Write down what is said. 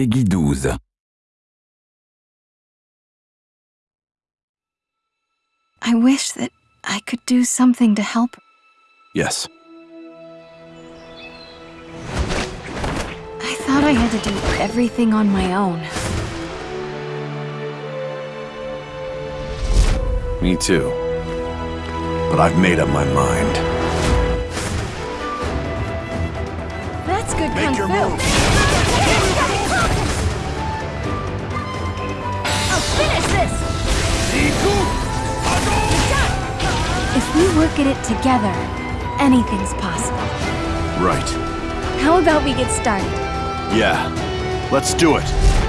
Peggy 12. I wish that I could do something to help. Yes. I thought I had to do everything on my own. Me too. But I've made up my mind. That's good Make kung your fu. move. Work at it together, anything's possible. Right. How about we get started? Yeah. Let's do it.